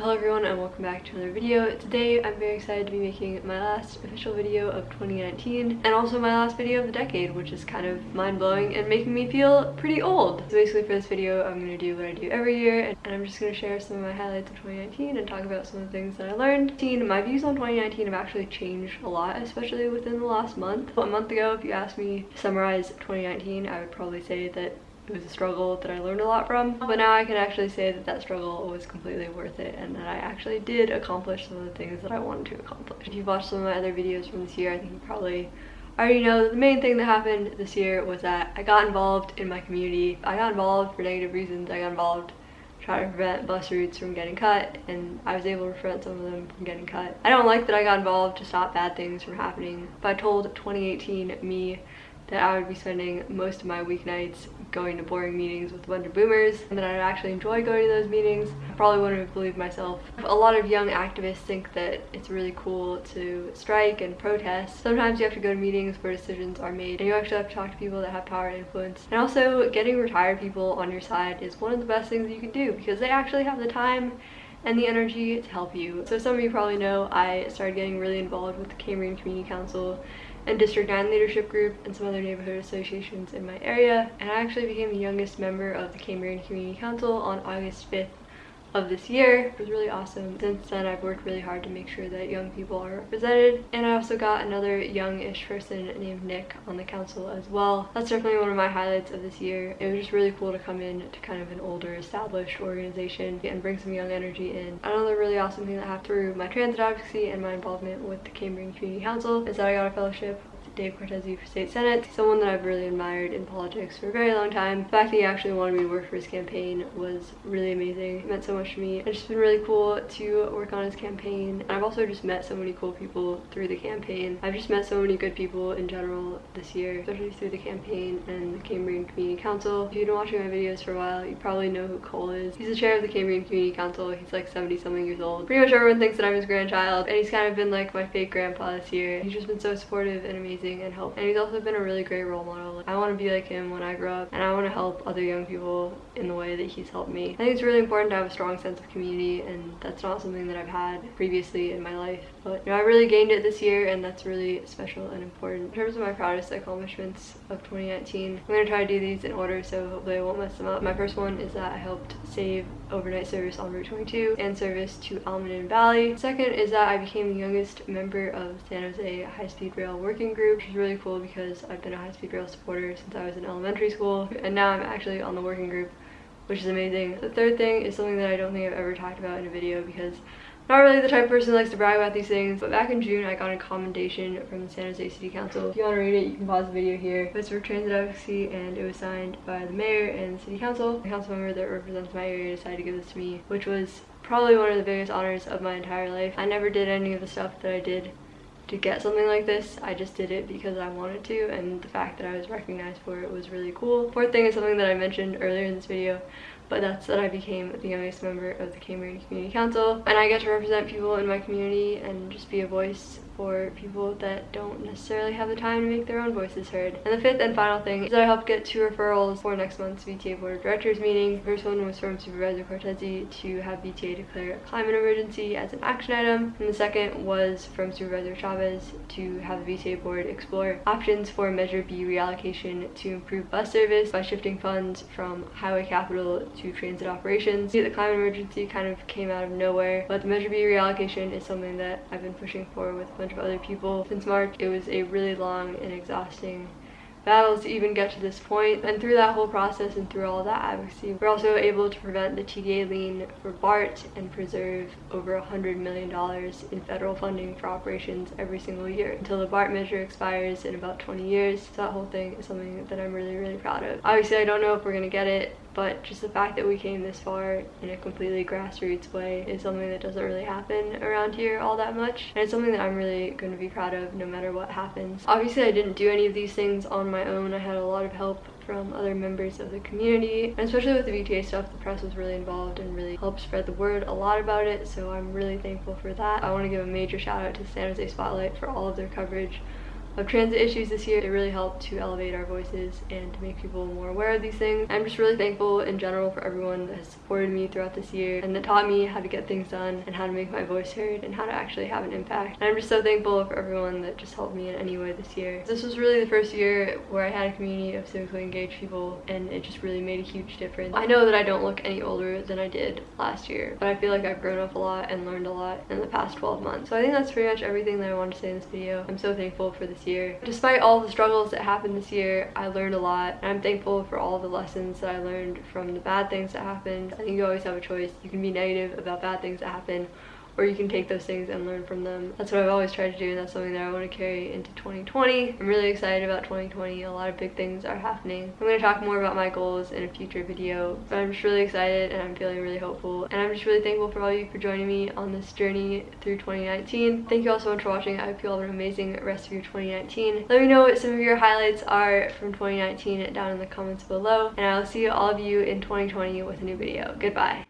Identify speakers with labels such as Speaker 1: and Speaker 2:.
Speaker 1: Hello everyone and welcome back to another video. Today I'm very excited to be making my last official video of 2019 and also my last video of the decade which is kind of mind-blowing and making me feel pretty old. So basically for this video I'm going to do what I do every year and I'm just going to share some of my highlights of 2019 and talk about some of the things that I learned. My views on 2019 have actually changed a lot especially within the last month. A month ago if you asked me to summarize 2019 I would probably say that it was a struggle that I learned a lot from. But now I can actually say that that struggle was completely worth it and that I actually did accomplish some of the things that I wanted to accomplish. If you've watched some of my other videos from this year, I think you probably already know that the main thing that happened this year was that I got involved in my community. I got involved for negative reasons. I got involved trying to prevent bus routes from getting cut and I was able to prevent some of them from getting cut. I don't like that I got involved to stop bad things from happening, but I told 2018 me that I would be spending most of my weeknights going to boring meetings with a bunch of boomers and that I'd actually enjoy going to those meetings. I probably wouldn't have believed myself. A lot of young activists think that it's really cool to strike and protest. Sometimes you have to go to meetings where decisions are made and you actually have to talk to people that have power and influence. And also getting retired people on your side is one of the best things you can do because they actually have the time and the energy to help you. So some of you probably know I started getting really involved with the Cambrian Community Council and District 9 Leadership Group and some other neighborhood associations in my area. And I actually became the youngest member of the Cambrian Community Council on August 5th of this year. It was really awesome. Since then, I've worked really hard to make sure that young people are represented. And I also got another youngish person named Nick on the council as well. That's definitely one of my highlights of this year. It was just really cool to come in to kind of an older established organization and bring some young energy in. Another really awesome thing that happened through my transit advocacy and my involvement with the Cambrian Community Council is that I got a fellowship Dave Cortese for state senate, someone that I've really admired in politics for a very long time. The fact that he actually wanted me to work for his campaign was really amazing. It meant so much to me. It's just been really cool to work on his campaign. And I've also just met so many cool people through the campaign. I've just met so many good people in general this year, especially through the campaign and the Cambrian Community Council. If you've been watching my videos for a while, you probably know who Cole is. He's the chair of the Cambrian Community Council. He's like 70 something years old. Pretty much everyone thinks that I'm his grandchild and he's kind of been like my fake grandpa this year. He's just been so supportive and amazing amazing and help. And he's also been a really great role model. I want to be like him when i grow up and i want to help other young people in the way that he's helped me. I think it's really important to have a strong sense of community and that's not something that i've had previously in my life. But you know i really gained it this year and that's really special and important. In terms of my proudest accomplishments of 2019 i'm going to try to do these in order so hopefully i won't mess them up. My first one is that i helped save overnight service on route 22 and service to Almaden Valley. Second is that i became the youngest member of san jose high-speed rail working group which is really cool because I've been a high-speed rail supporter since I was in elementary school and now I'm actually on the working group which is amazing. The third thing is something that I don't think I've ever talked about in a video because not really the type of person who likes to brag about these things, but back in June I got a commendation from the San Jose City Council. If you want to read it, you can pause the video here. It's for transit advocacy and it was signed by the mayor and the city council. The council member that represents my area decided to give this to me, which was probably one of the biggest honors of my entire life. I never did any of the stuff that I did to get something like this. I just did it because I wanted to and the fact that I was recognized for it was really cool. Fourth thing is something that I mentioned earlier in this video but that's that I became the youngest member of the Cambrian Community Council and I get to represent people in my community and just be a voice for people that don't necessarily have the time to make their own voices heard. And the fifth and final thing is that I helped get two referrals for next month's VTA Board of Directors meeting. The first one was from Supervisor Cortese to have VTA declare a climate emergency as an action item. And the second was from Supervisor Chavez to have the VTA Board explore options for Measure B reallocation to improve bus service by shifting funds from highway capital to transit operations. The climate emergency kind of came out of nowhere, but the Measure B reallocation is something that I've been pushing for with a bunch of other people since March. It was a really long and exhausting battle to even get to this point. And through that whole process and through all that advocacy, we're also able to prevent the TDA lien for BART and preserve over a $100 million in federal funding for operations every single year until the BART measure expires in about 20 years. So that whole thing is something that I'm really, really proud of. Obviously, I don't know if we're gonna get it but just the fact that we came this far in a completely grassroots way is something that doesn't really happen around here all that much and it's something that I'm really going to be proud of no matter what happens. Obviously I didn't do any of these things on my own. I had a lot of help from other members of the community and especially with the VTA stuff the press was really involved and really helped spread the word a lot about it so I'm really thankful for that. I want to give a major shout out to San Jose Spotlight for all of their coverage of transit issues this year. It really helped to elevate our voices and to make people more aware of these things. I'm just really thankful in general for everyone that has supported me throughout this year and that taught me how to get things done and how to make my voice heard and how to actually have an impact. And I'm just so thankful for everyone that just helped me in any way this year. This was really the first year where I had a community of civically engaged people and it just really made a huge difference. I know that I don't look any older than I did last year, but I feel like I've grown up a lot and learned a lot in the past 12 months. So I think that's pretty much everything that I wanted to say in this video. I'm so thankful for this year. Despite all the struggles that happened this year, I learned a lot and I'm thankful for all the lessons that I learned from the bad things that happened. I think you always have a choice. You can be negative about bad things that happen or you can take those things and learn from them. That's what I've always tried to do and that's something that I want to carry into 2020. I'm really excited about 2020. A lot of big things are happening. I'm going to talk more about my goals in a future video, but I'm just really excited and I'm feeling really hopeful. And I'm just really thankful for all of you for joining me on this journey through 2019. Thank you all so much for watching. I hope you all have an amazing rest of your 2019. Let me know what some of your highlights are from 2019 down in the comments below. And I'll see all of you in 2020 with a new video. Goodbye.